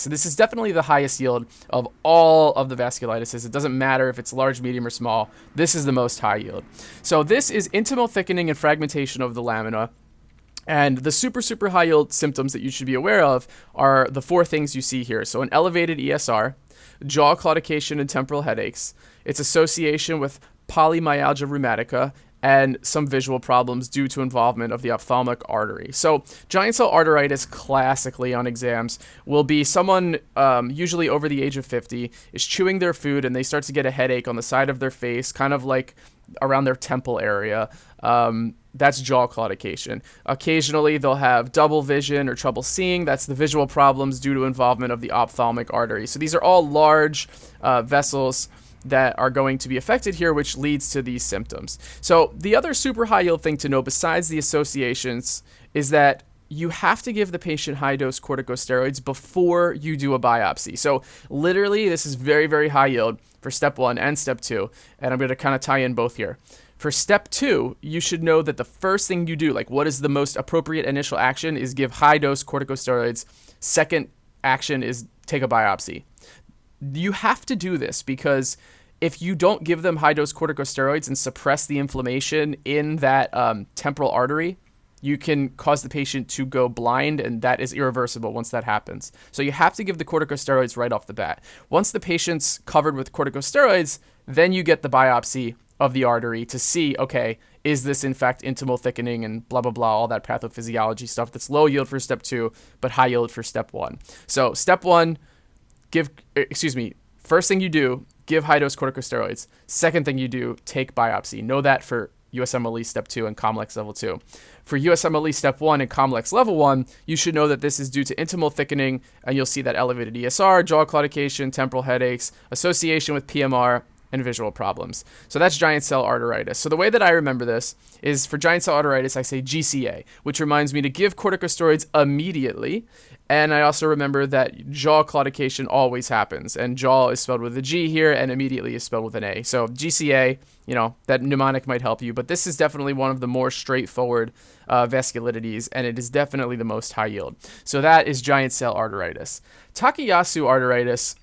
So this is definitely the highest yield of all of the vasculitises. It doesn't matter if it's large, medium, or small. This is the most high yield. So this is intimal thickening and fragmentation of the lamina. And the super, super high yield symptoms that you should be aware of are the four things you see here. So an elevated ESR, jaw claudication and temporal headaches, its association with polymyalgia rheumatica, and some visual problems due to involvement of the ophthalmic artery. So, giant cell arteritis, classically on exams, will be someone um, usually over the age of 50 is chewing their food and they start to get a headache on the side of their face, kind of like around their temple area. Um, that's jaw claudication. Occasionally, they'll have double vision or trouble seeing. That's the visual problems due to involvement of the ophthalmic artery. So, these are all large uh, vessels that are going to be affected here, which leads to these symptoms. So, the other super high yield thing to know, besides the associations, is that you have to give the patient high dose corticosteroids before you do a biopsy. So, literally, this is very, very high yield for step one and step two. And I'm going to kind of tie in both here. For step two, you should know that the first thing you do, like what is the most appropriate initial action, is give high dose corticosteroids. Second action is take a biopsy you have to do this because if you don't give them high dose corticosteroids and suppress the inflammation in that um, temporal artery, you can cause the patient to go blind, and that is irreversible once that happens. So you have to give the corticosteroids right off the bat. Once the patient's covered with corticosteroids, then you get the biopsy of the artery to see, okay, is this in fact intimal thickening and blah, blah, blah, all that pathophysiology stuff that's low yield for step two, but high yield for step one. So, step one, give, er, excuse me, first thing you do, give high dose corticosteroids. Second thing you do, take biopsy. Know that for USMLE step 2 and Comlex level 2. For USMLE step 1 and Comlex level 1, you should know that this is due to intimal thickening, and you'll see that elevated ESR, jaw claudication, temporal headaches, association with PMR, and visual problems. So that's giant cell arteritis. So the way that I remember this is for giant cell arteritis, I say GCA, which reminds me to give corticosteroids immediately. And I also remember that jaw claudication always happens, and jaw is spelled with a G here, and immediately is spelled with an A. So GCA, you know, that mnemonic might help you, but this is definitely one of the more straightforward uh, vasculitides, and it is definitely the most high yield. So that is giant cell arteritis. Takayasu arteritis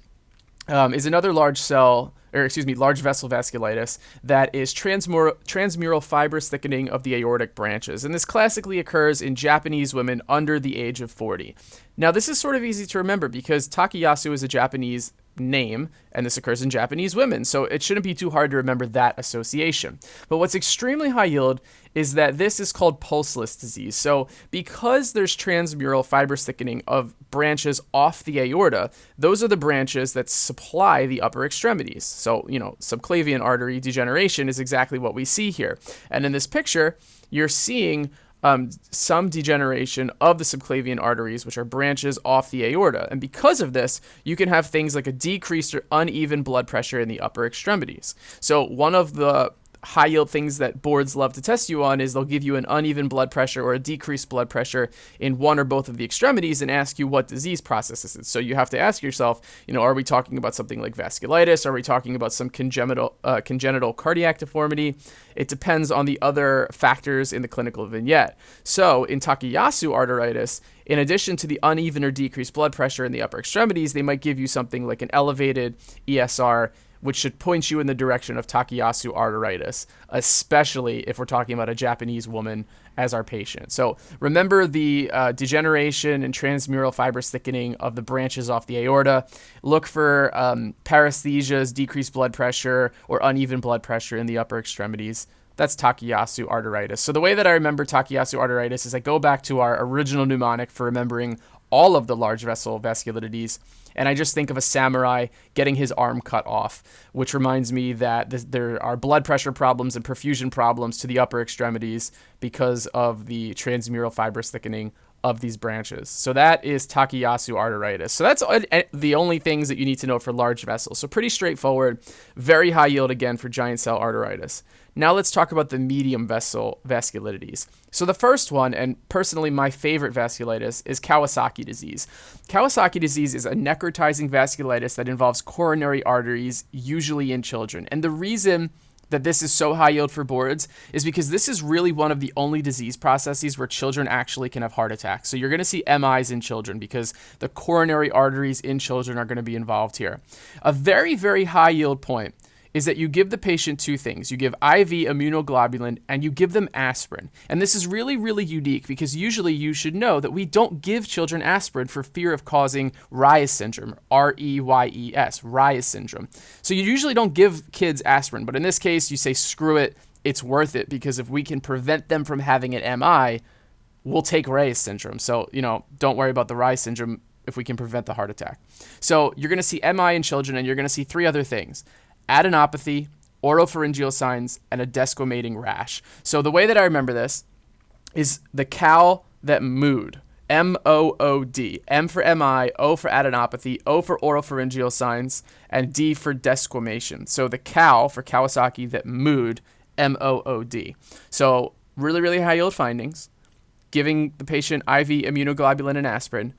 um, is another large cell or excuse me, large vessel vasculitis that is transmural, transmural fibrous thickening of the aortic branches. And this classically occurs in Japanese women under the age of 40. Now, this is sort of easy to remember because Takayasu is a Japanese name, and this occurs in Japanese women, so it shouldn't be too hard to remember that association. But what's extremely high yield is that this is called pulseless disease. So, because there's transmural fibrous thickening of branches off the aorta, those are the branches that supply the upper extremities. So, you know, subclavian artery degeneration is exactly what we see here. And in this picture, you're seeing um, some degeneration of the subclavian arteries, which are branches off the aorta. And because of this, you can have things like a decreased or uneven blood pressure in the upper extremities. So, one of the high yield things that boards love to test you on is they'll give you an uneven blood pressure or a decreased blood pressure in one or both of the extremities and ask you what disease process this is. So you have to ask yourself, you know, are we talking about something like vasculitis? Are we talking about some congenital uh, congenital cardiac deformity? It depends on the other factors in the clinical vignette. So in Takayasu arteritis, in addition to the uneven or decreased blood pressure in the upper extremities, they might give you something like an elevated ESR which should point you in the direction of Takayasu arteritis, especially if we're talking about a Japanese woman as our patient. So remember the uh, degeneration and transmural fibrous thickening of the branches off the aorta. Look for um, paresthesias, decreased blood pressure, or uneven blood pressure in the upper extremities. That's Takayasu arteritis. So the way that I remember Takayasu arteritis is I go back to our original mnemonic for remembering all of the large vessel vasculitides and I just think of a samurai getting his arm cut off, which reminds me that th- there are blood pressure problems and perfusion problems to the upper extremities because of the transmural fibrous thickening of these branches. So that is Takayasu arteritis. So that's uh, uh, the only things that you need to know for large vessels. So pretty straightforward, very high yield again for giant cell arteritis. Now let's talk about the medium vessel vasculitides. So the first one, and personally my favorite vasculitis, is Kawasaki disease. Kawasaki disease is a necrotizing vasculitis that involves coronary arteries, usually in children. And the reason that this is so high yield for boards is because this is really one of the only disease processes where children actually can have heart attacks. So you're going to see MIs in children because the coronary arteries in children are going to be involved here. A very, very high yield point is that you give the patient two things. You give IV immunoglobulin and you give them aspirin. And this is really, really unique because usually you should know that we don't give children aspirin for fear of causing Reyes syndrome, R E Y E S, Reyes syndrome. So you usually don't give kids aspirin, but in this case, you say, screw it, it's worth it because if we can prevent them from having an MI, we'll take Reyes syndrome. So, you know, don't worry about the Reyes syndrome if we can prevent the heart attack. So you're going to see MI in children, and you're going to see three other things adenopathy, oropharyngeal signs, and a desquamating rash. So the way that I remember this is the cow that mooed. M O O D. M for MI, O for adenopathy, O for oropharyngeal signs, and D for desquamation. So the cow for Kawasaki that mooed, M O O D. So really, really high yield findings. Giving the patient IV immunoglobulin and aspirin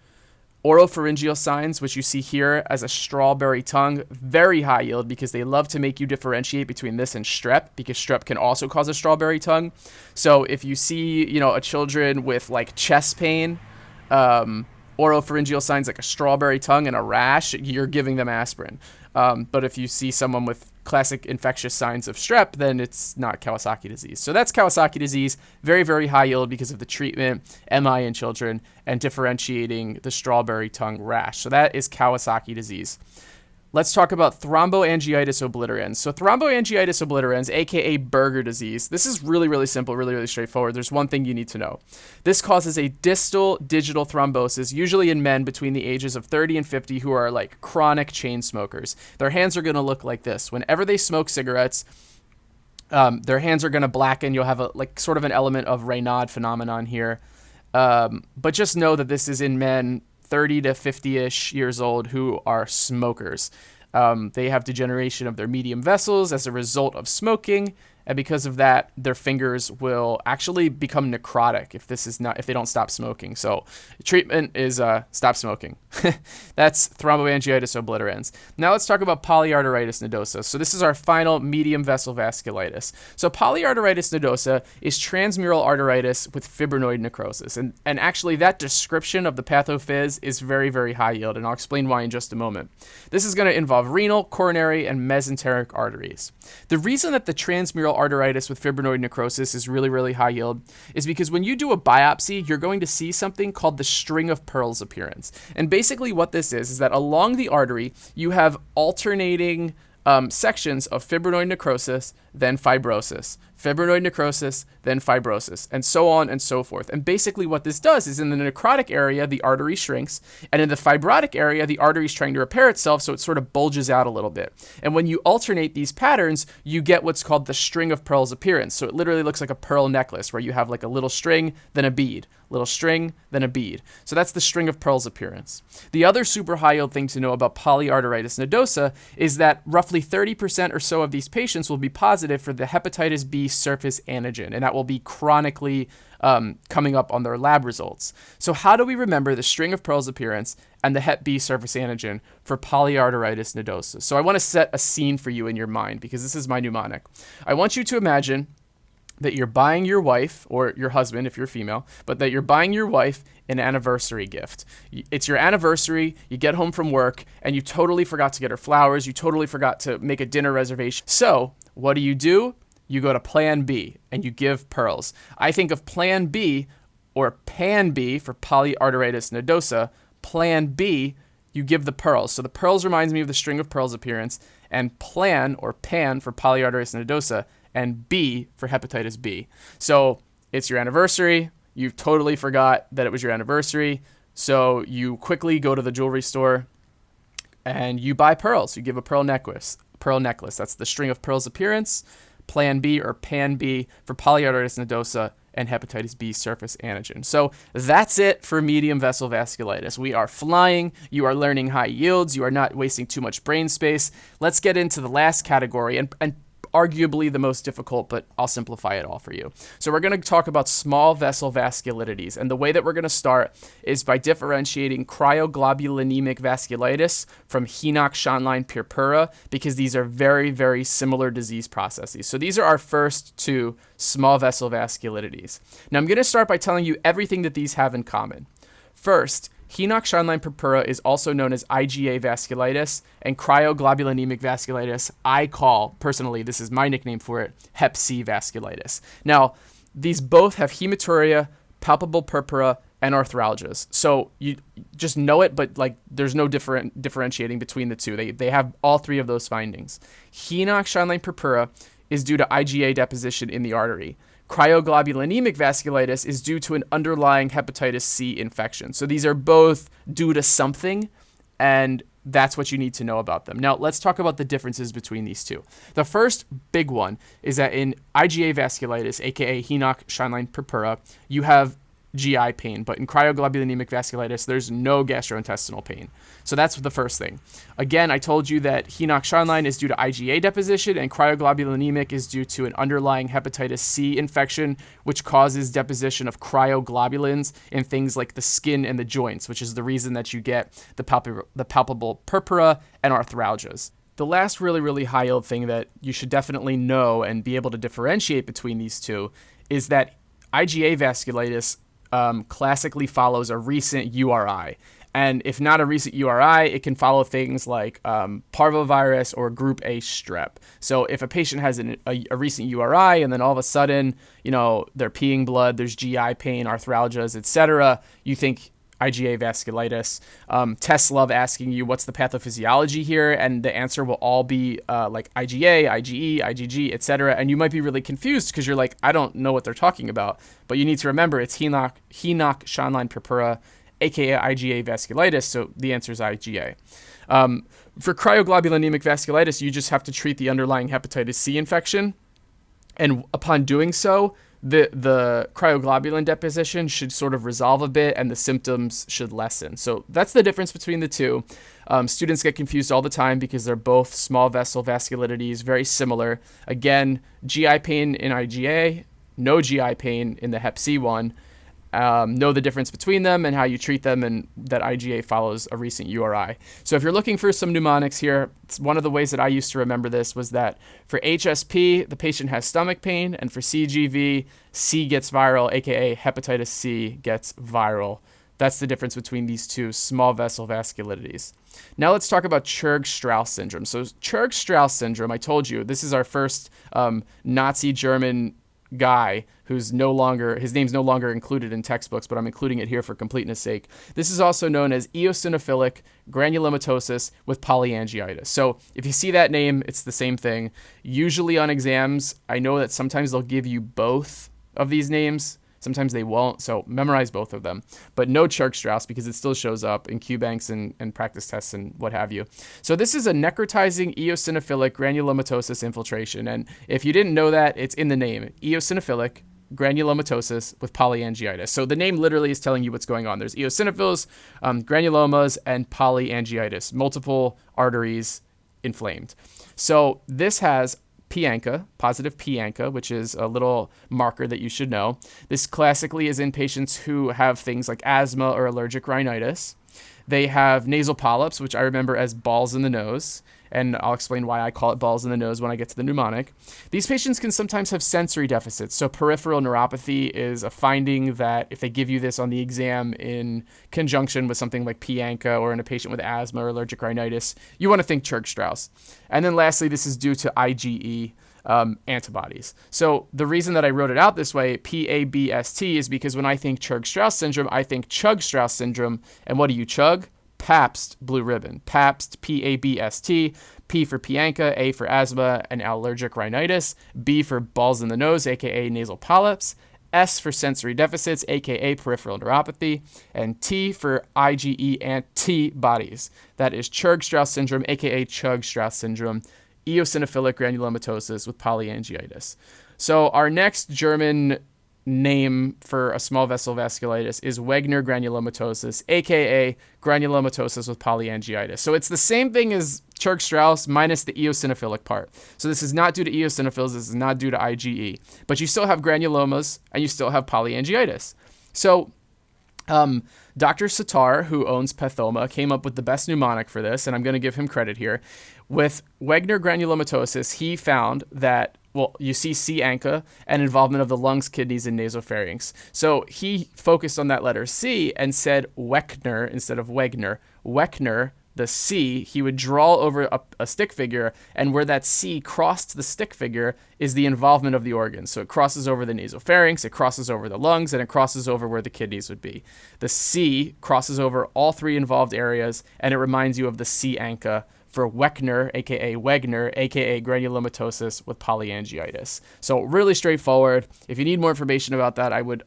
Oropharyngeal signs, which you see here as a strawberry tongue, very high yield because they love to make you differentiate between this and strep because strep can also cause a strawberry tongue. So if you see, you know, a children with like chest pain, um, oropharyngeal signs like a strawberry tongue and a rash, you're giving them aspirin. Um, but if you see someone with classic infectious signs of strep, then it's not Kawasaki disease. So that's Kawasaki disease, very, very high yield because of the treatment, MI in children, and differentiating the strawberry tongue rash. So that is Kawasaki disease. Let's talk about thromboangiitis obliterans. So thromboangiitis obliterans, aka Buerger disease, this is really, really simple, really, really straightforward. There's one thing you need to know. This causes a distal digital thrombosis, usually in men between the ages of 30 and 50 who are like chronic chain smokers. Their hands are going to look like this. Whenever they smoke cigarettes, um, their hands are going to blacken. You'll have a like sort of an element of Raynaud phenomenon here. Um, but just know that this is in men 30 to 50 ish years old who are smokers. Um, they have degeneration of their medium vessels as a result of smoking, and because of that, their fingers will actually become necrotic if this is not if they don't stop smoking. So treatment is uh, stop smoking. That's thromboangiitis obliterans. Now let's talk about polyarteritis nodosa. So this is our final medium vessel vasculitis. So polyarteritis nodosa is transmural arteritis with fibrinoid necrosis, and and actually that description of the pathophys is very very high yield, and I'll explain why in just a moment. This is going to involve renal, coronary, and mesenteric arteries. The reason that the transmural arteritis with fibrinoid necrosis is really, really high yield is because when you do a biopsy, you're going to see something called the string of pearls appearance. And basically, what this is, is that along the artery, you have alternating um, sections of fibrinoid necrosis, then fibrosis, fibrinoid necrosis, then fibrosis, and so on and so forth. And basically, what this does is in the necrotic area, the artery shrinks, and in the fibrotic area, the artery is trying to repair itself, so it sort of bulges out a little bit. And when you alternate these patterns, you get what's called the string of pearls appearance. So it literally looks like a pearl necklace where you have like a little string, then a bead, little string, then a bead. So that's the string of pearls appearance. The other super high yield thing to know about polyarteritis nodosa is that roughly 30% or so of these patients will be positive for the hepatitis B surface antigen, and that will be chronically um, coming up on their lab results. So, how do we remember the string of pearls appearance and the Hep B surface antigen for polyarteritis nodosa? So, I want to set a scene for you in your mind because this is my mnemonic. I want you to imagine that you're buying your wife or your husband if you're female, but that you're buying your wife an anniversary gift. It's your anniversary, you get home from work, and you totally forgot to get her flowers, you totally forgot to make a dinner reservation. So, what do you do? You go to plan B and you give pearls. I think of plan B or pan B for polyarteritis nodosa. Plan B, you give the pearls. So the pearls reminds me of the string of pearls appearance, and plan or pan for polyarteritis nodosa and B for hepatitis B. So it's your anniversary. You totally forgot that it was your anniversary. So you quickly go to the jewelry store and you buy pearls. You give a pearl necklace. Pearl necklace. That's the string of pearls appearance. Plan B or Pan B for polyarteritis nodosa and hepatitis B surface antigen. So that's it for medium vessel vasculitis. We are flying. You are learning high yields. You are not wasting too much brain space. Let's get into the last category. And, and arguably the most difficult, but I'll simplify it all for you. So we're going to talk about small vessel vasculitides. And the way that we're going to start is by differentiating cryoglobulinemic vasculitis from Henoch-Schönlein purpura, because these are very, very similar disease processes. So these are our first two small vessel vasculitides. Now I'm going to start by telling you everything that these have in common. First, Henoch-Schönlein purpura is also known as IgA vasculitis, and cryoglobulinemic vasculitis, I call, personally, this is my nickname for it, Hep C vasculitis. Now, these both have hematuria, palpable purpura, and arthralgias. So you just know it, but like there's no different differentiating between the two. They, they have all three of those findings. Henoch-Schönlein purpura is due to IgA deposition in the artery. Cryoglobulinemic vasculitis is due to an underlying hepatitis C infection. So these are both due to something, and that's what you need to know about them. Now, let's talk about the differences between these two. The first big one is that in IgA vasculitis, aka Henoch-Schönlein purpura, you have GI pain, but in cryoglobulinemic vasculitis, there's no gastrointestinal pain. So that's the first thing. Again, I told you that Henoch-Schönlein is due to IgA deposition, and cryoglobulinemic is due to an underlying hepatitis C infection, which causes deposition of cryoglobulins in things like the skin and the joints, which is the reason that you get the, palpable, the palpable purpura and arthralgias. The last really, really high yield thing that you should definitely know and be able to differentiate between these two is that IgA vasculitis um, classically follows a recent URI. And if not a recent URI, it can follow things like um, parvovirus or group A strep. So if a patient has an, a, a, recent URI and then all of a sudden, you know, they're peeing blood, there's GI pain, arthralgias, etc., you think IgA vasculitis. Um, tests love asking you what's the pathophysiology here, and the answer will all be uh, like IgA, IgE, IgG, etc. And you might be really confused because you're like, I don't know what they're talking about. But you need to remember it's Henoch, Henoch-Schönlein purpura, aka IgA vasculitis. So the answer is IgA. Um, for cryoglobulinemic vasculitis, you just have to treat the underlying hepatitis C infection. And upon doing so, the the cryoglobulin deposition should sort of resolve a bit and the symptoms should lessen. So that's the difference between the two. Um, students get confused all the time because they're both small vessel vasculitides, very similar. Again, GI pain in IgA, no GI pain in the Hep C one um, know the difference between them and how you treat them, and that IgA follows a recent URI. So if you're looking for some mnemonics here, one of the ways that I used to remember this was that for HSP, the patient has stomach pain, and for CGV, C gets viral, aka hepatitis C gets viral. That's the difference between these two small vessel vasculitides. Now let's talk about Churg-Strauss syndrome. So Churg-Strauss syndrome, I told you, this is our first um, Nazi German guy who's no longer his name's no longer included in textbooks, but I'm including it here for completeness sake. This is also known as eosinophilic granulomatosis with polyangiitis. So if you see that name, it's the same thing. Usually on exams, I know that sometimes they'll give you both of these names. Sometimes they won't, so memorize both of them. But know Churg-Strauss because it still shows up in QBanks and, and practice tests and what have you. So this is a necrotizing eosinophilic granulomatosis infiltration. And if you didn't know that, it's in the name. Eosinophilic granulomatosis with polyangiitis. So the name literally is telling you what's going on. There's eosinophils, um, granulomas, and polyangiitis, multiple arteries inflamed. So this has P-ANCA, positive P-ANCA, which is a little marker that you should know. This classically is in patients who have things like asthma or allergic rhinitis. They have nasal polyps, which I remember as balls in the nose and I'll explain why I call it balls in the nose when I get to the mnemonic. These patients can sometimes have sensory deficits. So, peripheral neuropathy is a finding that if they give you this on the exam in conjunction with something like P-ANCA or in a patient with asthma or allergic rhinitis, you want to think Churg-Strauss. And then lastly, this is due to IgE. Um, antibodies. So the reason that I wrote it out this way, PABST, is because when I think Churg-Strauss syndrome, I think Chugg-Strauss syndrome. And what do you chug? Pabst Blue Ribbon. Pabst, P A B S T. P for P-ANCA, A for asthma and allergic rhinitis, B for balls in the nose, aka nasal polyps, S for sensory deficits, aka peripheral neuropathy, and T for IgE antibodies. That is Churg-Strauss syndrome, aka Chugg-Strauss syndrome, eosinophilic granulomatosis with polyangiitis. So our next German name for a small vessel vasculitis is Wegener granulomatosis, aka granulomatosis with polyangiitis. So it's the same thing as Churg Strauss minus the eosinophilic part. So this is not due to eosinophils, this is not due to IgE. But you still have granulomas and you still have polyangiitis. So um, Dr. Sattar, who owns Pathoma, came up with the best mnemonic for this, and I'm going to give him credit here. With Wegener granulomatosis, he found that well, you see C. ANCA and involvement of the lungs, kidneys, and nasopharynx. So he focused on that letter C and said Weckner instead of Wegner. Weckner the C, he would draw over a, a, stick figure, and where that C crossed the stick figure is the involvement of the organs. So it crosses over the nasopharynx, it crosses over the lungs, and it crosses over where the kidneys would be. The C crosses over all three involved areas, and it reminds you of the C ANCA for Weckner, aka Wegener, aka granulomatosis with polyangiitis. So really straightforward. If you need more information about that, I would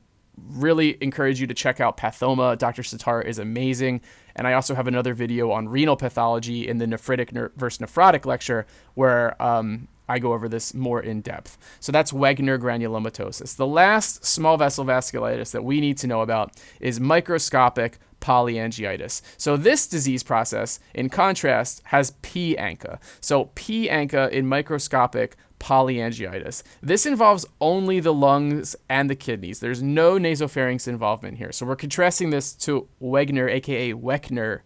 really encourage you to check out Pathoma. Dr. Sattar is amazing. And I also have another video on renal pathology in the nephritic versus nephrotic lecture where um, I go over this more in depth. So that's Wegener granulomatosis. The last small vessel vasculitis that we need to know about is microscopic polyangiitis. So this disease process, in contrast, has P ANCA. So P ANCA in microscopic polyangiitis. This involves only the lungs and the kidneys. There's no nasopharynx involvement here. So we're contrasting this to Wegener, aka Weckner,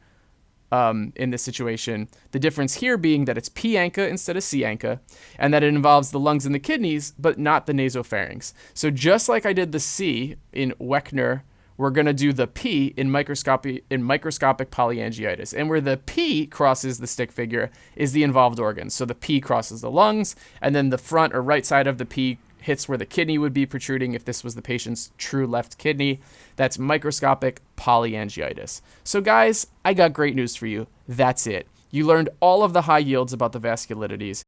um, in this situation. The difference here being that it's P ANCA instead of C ANCA, and that it involves the lungs and the kidneys, but not the nasopharynx. So just like I did the C in Weckner we're going to do the P in microscopic in microscopic polyangiitis. And where the P crosses the stick figure is the involved organs. So the P crosses the lungs, and then the front or right side of the P hits where the kidney would be protruding if this was the patient's true left kidney. That's microscopic polyangiitis. So guys, I got great news for you. That's it. You learned all of the high yields about the vasculitides.